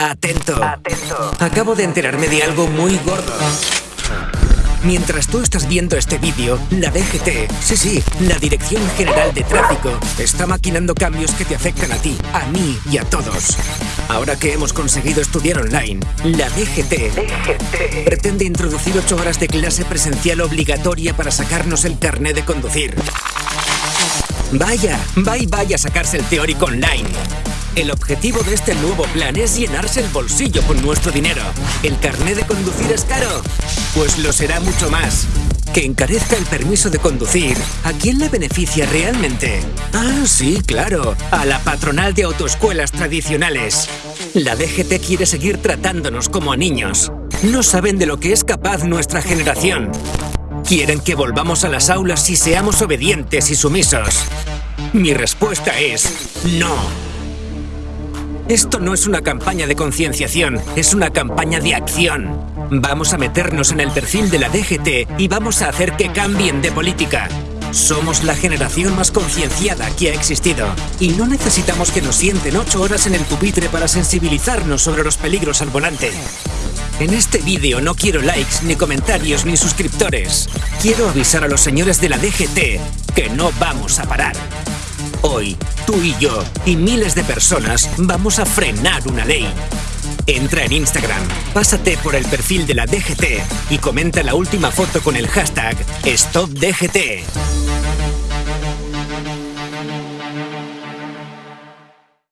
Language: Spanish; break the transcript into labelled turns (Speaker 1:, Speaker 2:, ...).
Speaker 1: Atento.
Speaker 2: Atento.
Speaker 1: Acabo de enterarme de algo muy gordo. Mientras tú estás viendo este vídeo, la DGT, sí, sí, la Dirección General de Tráfico, está maquinando cambios que te afectan a ti, a mí y a todos. Ahora que hemos conseguido estudiar online, la DGT, pretende introducir ocho horas de clase presencial obligatoria para sacarnos el carné de conducir. Vaya, va y vaya a sacarse el teórico online. El objetivo de este nuevo plan es llenarse el bolsillo con nuestro dinero. ¿El carné de conducir es caro? Pues lo será mucho más. Que encarezca el permiso de conducir, ¿a quién le beneficia realmente? Ah, sí, claro, a la patronal de autoescuelas tradicionales. La DGT quiere seguir tratándonos como a niños. No saben de lo que es capaz nuestra generación. Quieren que volvamos a las aulas y seamos obedientes y sumisos. Mi respuesta es no. Esto no es una campaña de concienciación, es una campaña de acción. Vamos a meternos en el perfil de la DGT y vamos a hacer que cambien de política. Somos la generación más concienciada que ha existido y no necesitamos que nos sienten ocho horas en el pupitre para sensibilizarnos sobre los peligros al volante. En este vídeo no quiero likes, ni comentarios, ni suscriptores. Quiero avisar a los señores de la DGT que no vamos a parar. Hoy, tú y yo y miles de personas vamos a frenar una ley. Entra en Instagram, pásate por el perfil de la DGT y comenta la última foto con el hashtag StopDGT.